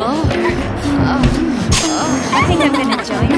Oh. Oh. Oh. I think I'm gonna join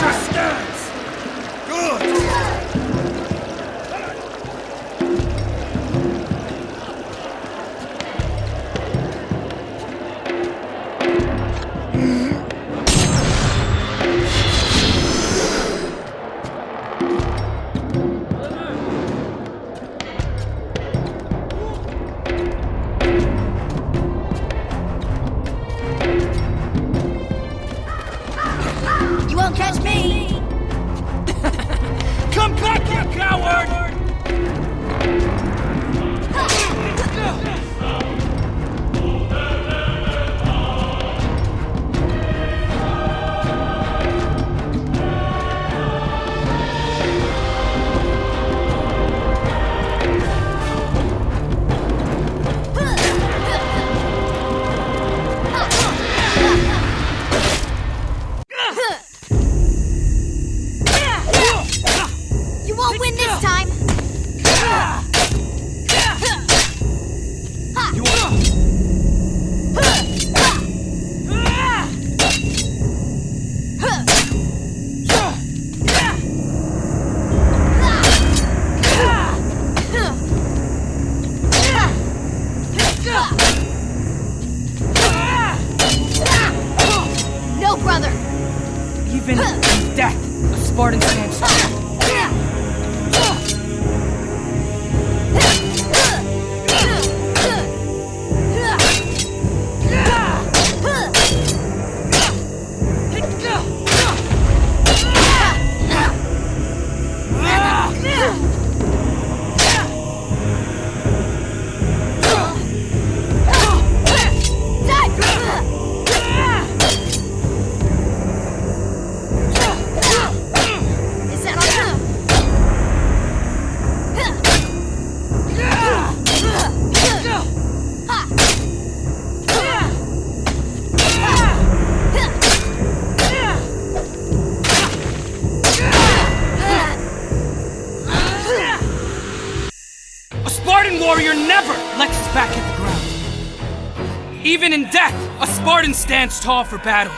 Watch your Even in death, a Spartan stands tall for battle.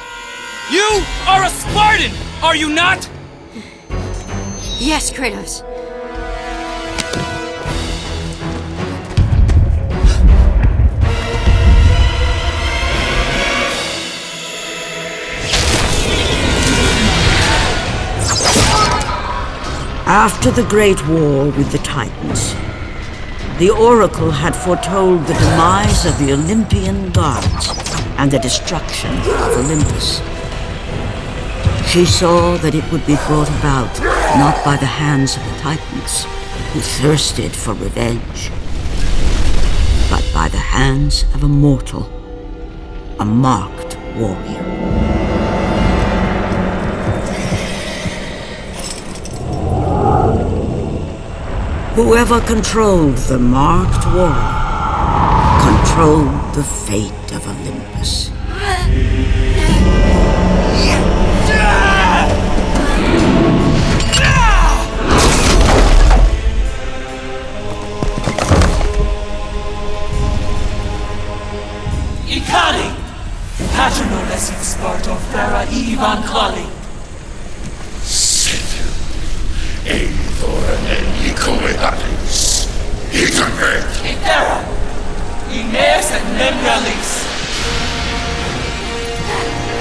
You are a Spartan, are you not? Yes, Kratos. After the Great War with the Titans, the Oracle had foretold the demise of the Olympian gods and the destruction of Olympus. She saw that it would be brought about not by the hands of the Titans, who thirsted for revenge, but by the hands of a mortal, a marked warrior. Whoever controlled the marked warrior controlled the fate of Olympus. Ikali! Paterno lesin Sparto fera Ivan Kali! Eithor en Nikomedatis. Itamet. Itera! Ines and Nemralis!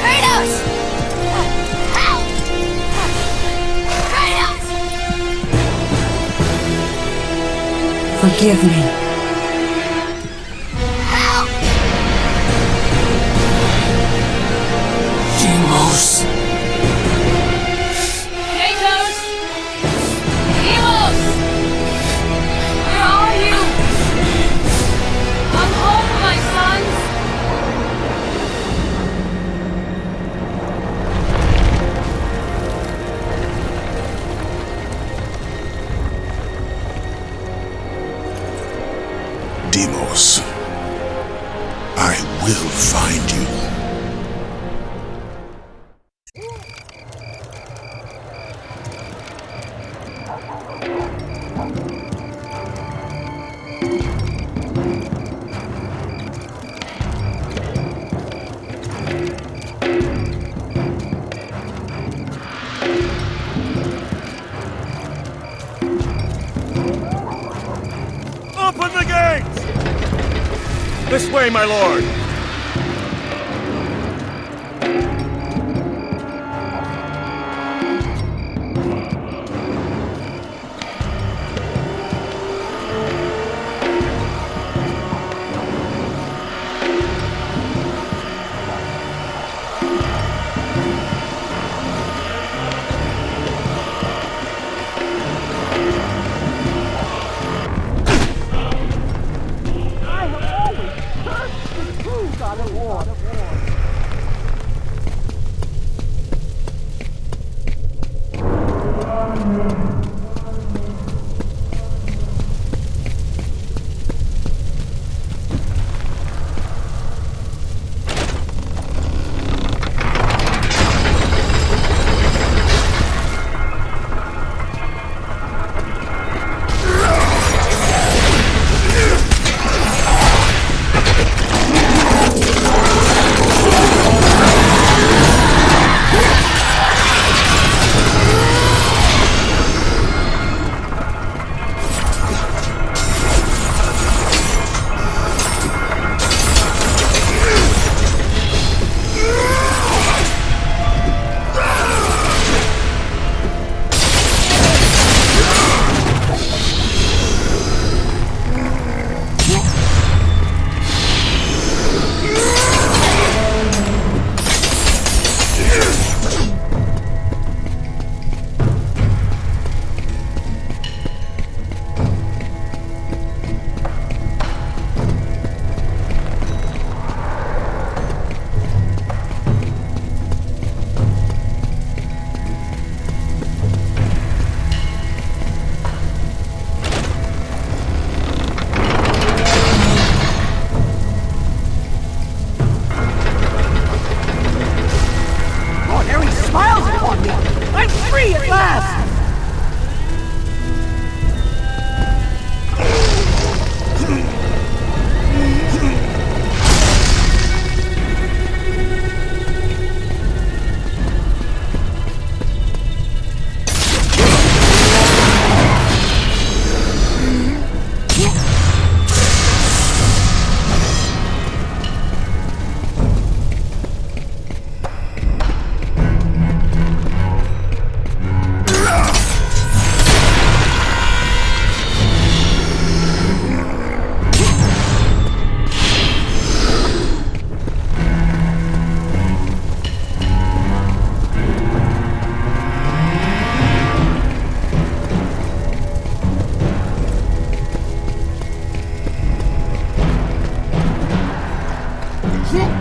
Kratos! Help! Kratos! Forgive me. 起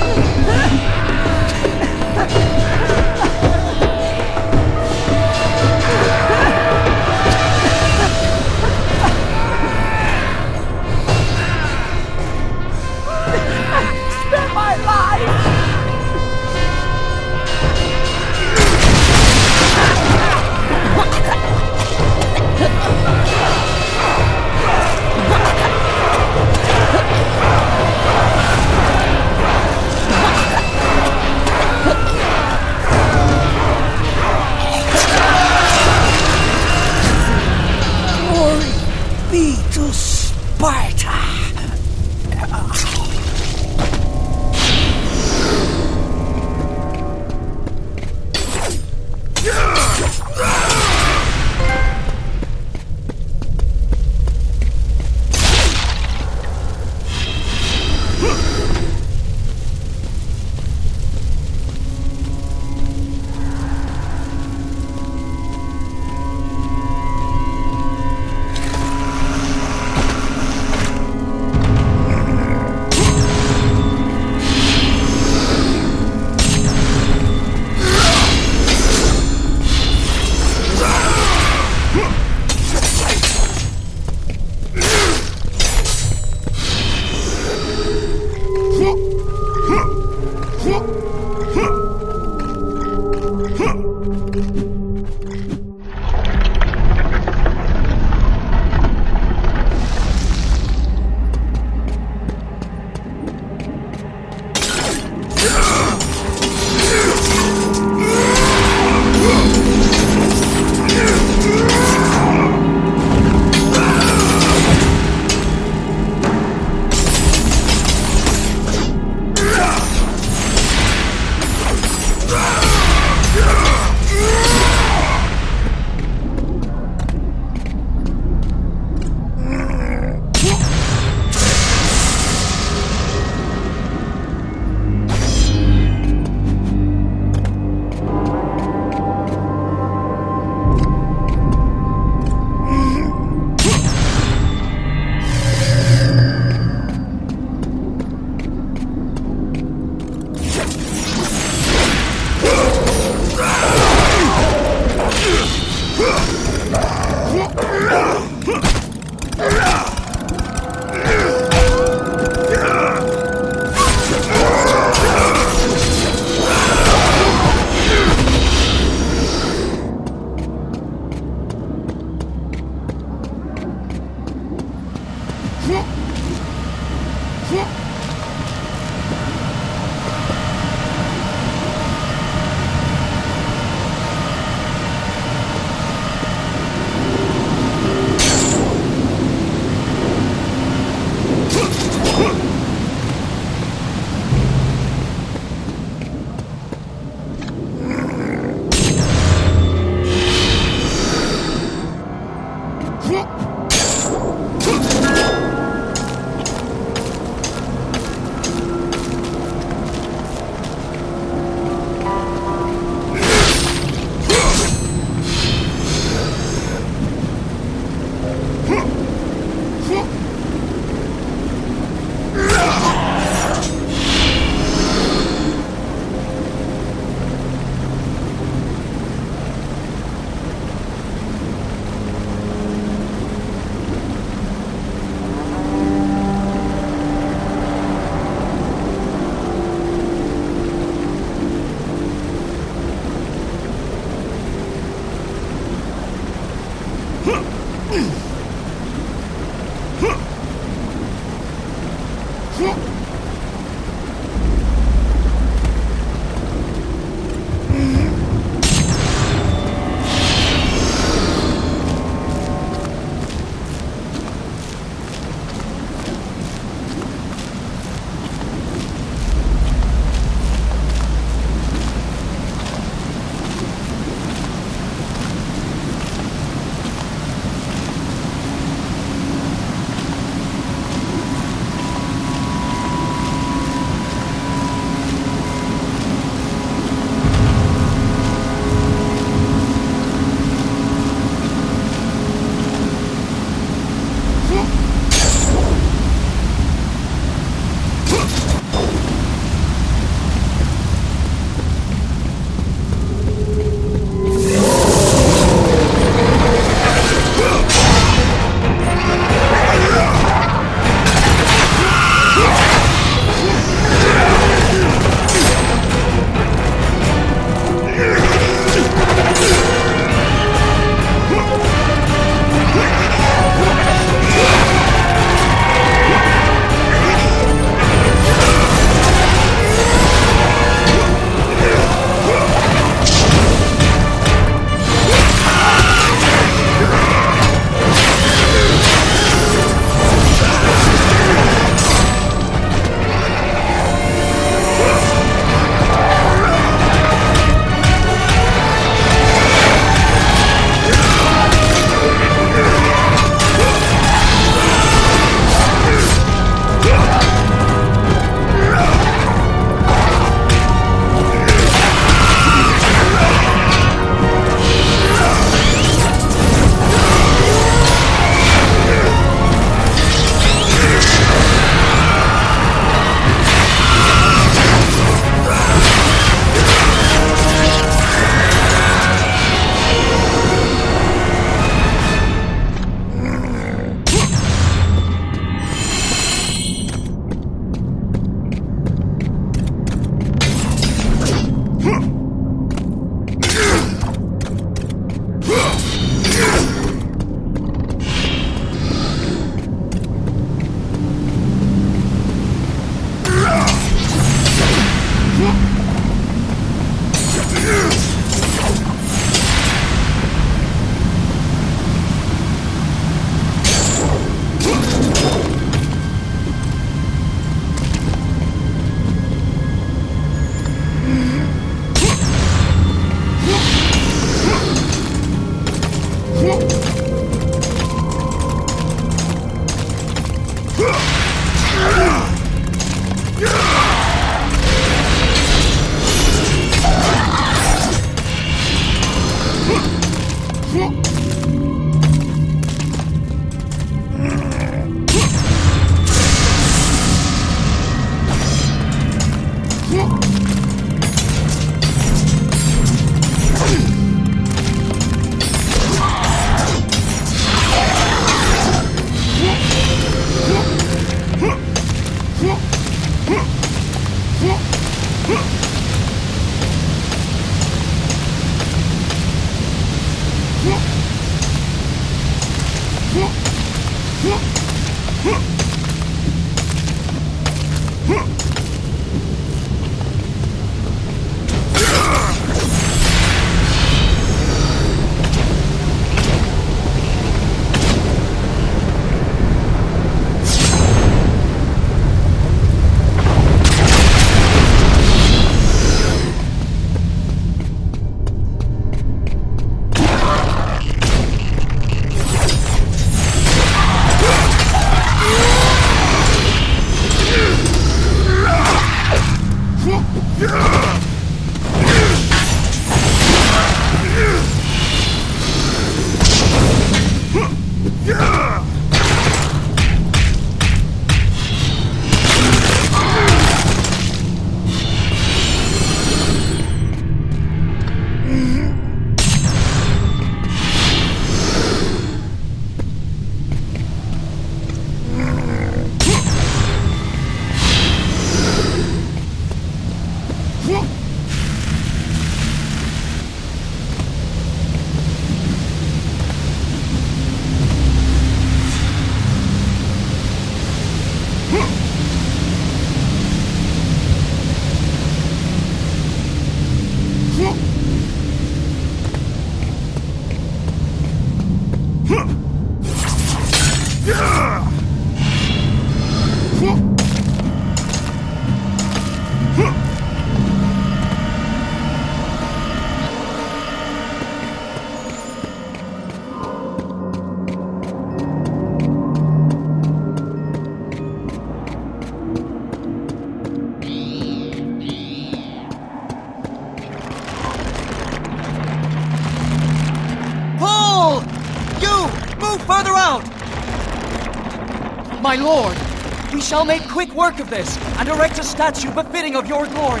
shall make quick work of this and erect a statue befitting of your glory.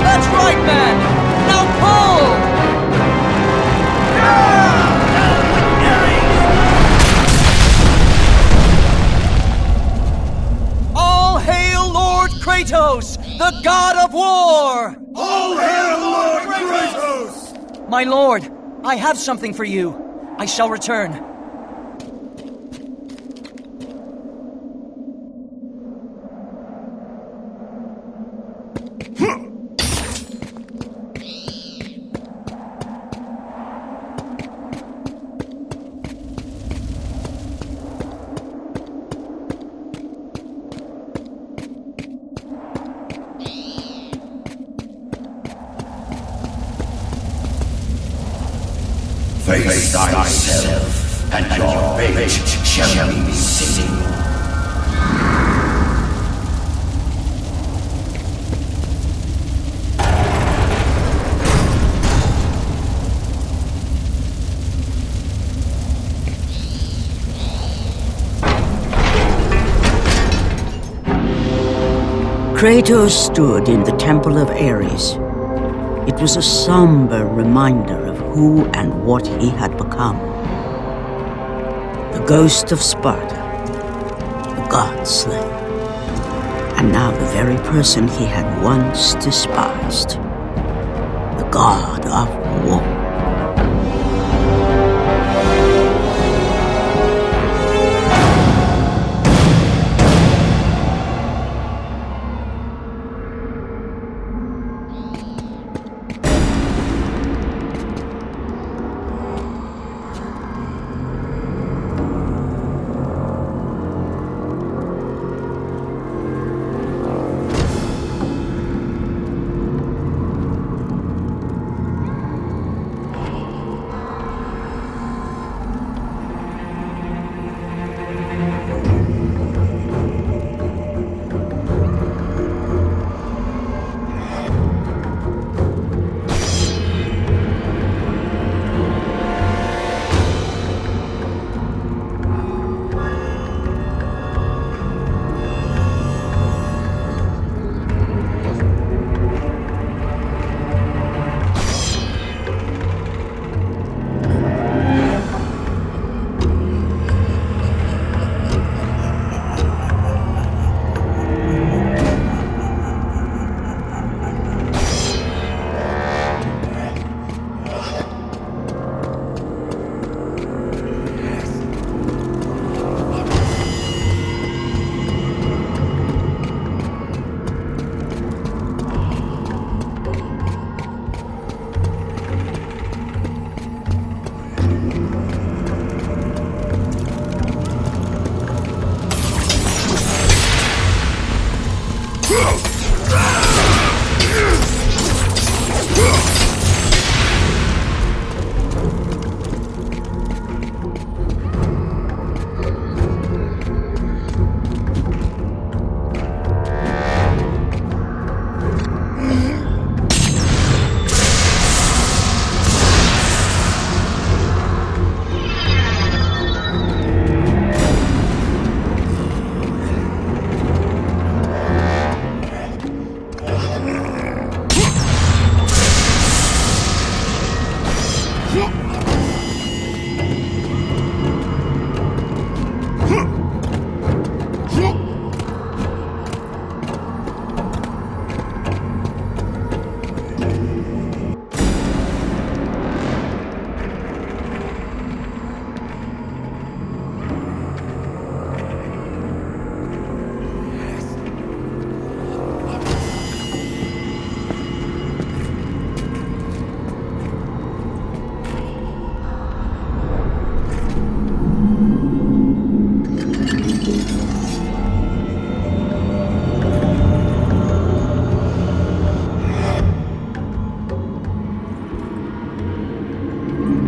That's right, man! Now pull! All hail Lord Kratos, the god of war! All hail Lord Kratos! My lord, I have something for you. I shall return. Face thyself, and your fate shall be sealed. Kratos stood in the Temple of Ares. It was a somber reminder of who and what he had become. The ghost of Sparta, the god slayer, and now the very person he had once despised, the god of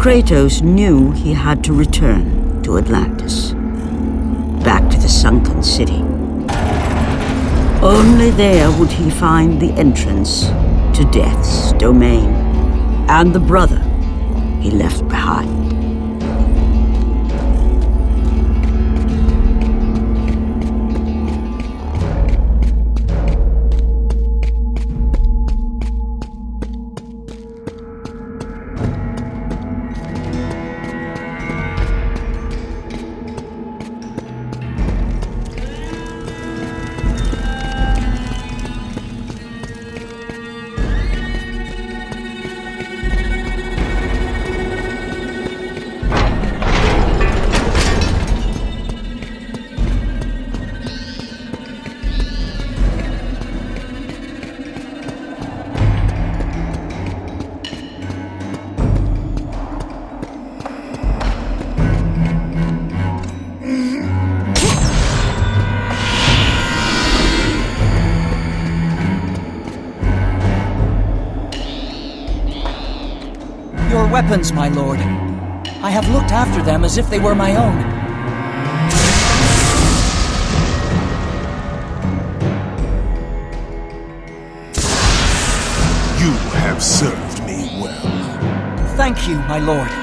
Kratos knew he had to return to Atlantis. Back to the sunken city. Only there would he find the entrance to Death's domain and the brother he left behind. Weapons, my lord. I have looked after them as if they were my own. You have served me well. Thank you, my lord.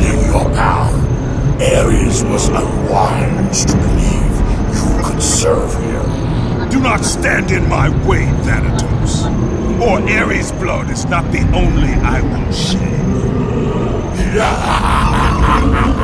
Ending your power, Ares was unwise to believe you could serve him. Do not stand in my way, Thanatos. Or Ares' blood is not the only I will shed.